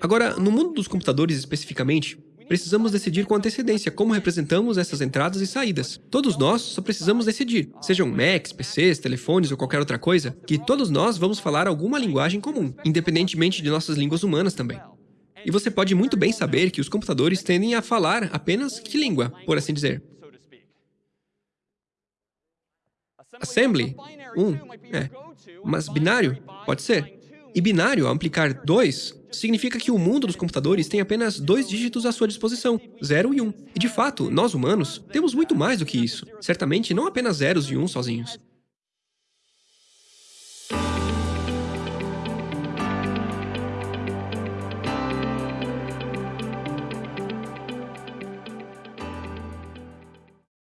Agora, no mundo dos computadores especificamente, precisamos decidir com antecedência como representamos essas entradas e saídas. Todos nós só precisamos decidir, sejam Macs, PCs, telefones ou qualquer outra coisa, que todos nós vamos falar alguma linguagem comum, independentemente de nossas línguas humanas também. E você pode muito bem saber que os computadores tendem a falar apenas que língua, por assim dizer. Assembly, um, é. Mas binário, pode ser. E binário, ao implicar 2, significa que o mundo dos computadores tem apenas dois dígitos à sua disposição, 0 e 1. Um. E de fato, nós humanos temos muito mais do que isso. Certamente não apenas zeros e uns sozinhos.